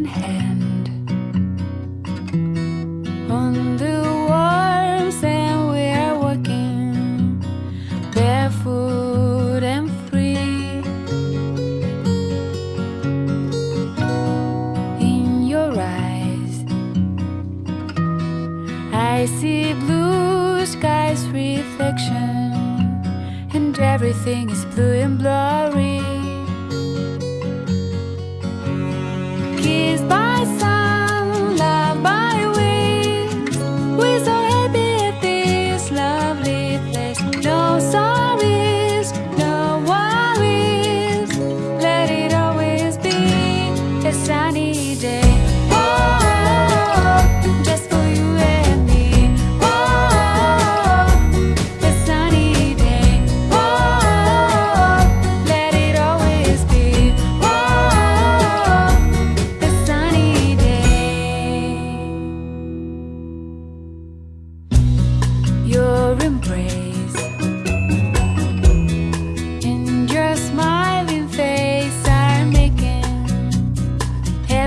in hand. On the warm sand we are walking barefoot and free. In your eyes I see blue skies reflection and everything is blue and blurry day.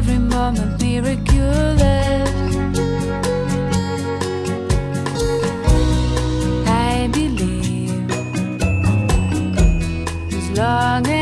every moment miraculous. I believe as long as